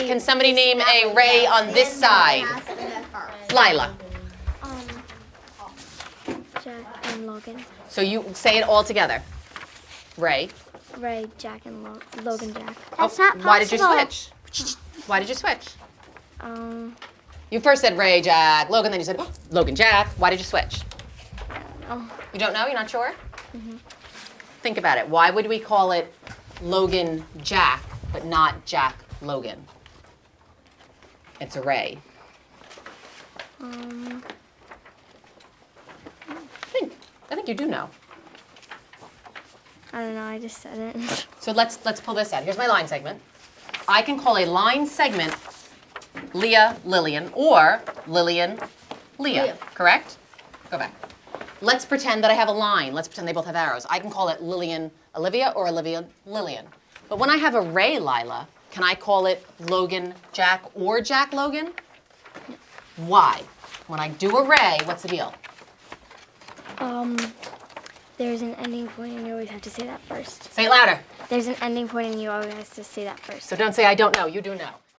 can somebody name a Ray on this side? Lila. Um, Jack and Logan. So you say it all together. Ray. Ray, Jack, and Lo- Logan Jack. That's Oh, not Why did you switch? Why did you switch? Um, You first said Ray, Jack, Logan, then you said Logan, Jack. Why did you switch? oh, You don't know? You're not sure? Mm hmm Think about it. Why would we call it Logan Jack, but not Jack Logan? It's a Ray. um, I think. I think you do know. I don't know. I just said it. So let's let's pull this out. Here's my line segment. I can call a line segment Leah Lillian or Lillian Leah, Leah. correct? Go back. Let's pretend that I have a line. Let's pretend they both have arrows. I can call it Lillian Olivia or Olivia Lillian. But when I have a Ray Lila, can I call it Logan Jack or Jack Logan? Why? When I do a Ray, what's the deal? Um, there's an ending point, and you always have to say that first. Say it louder. There's an ending point, and you always have to say that first. So don't say I don't know. You do know.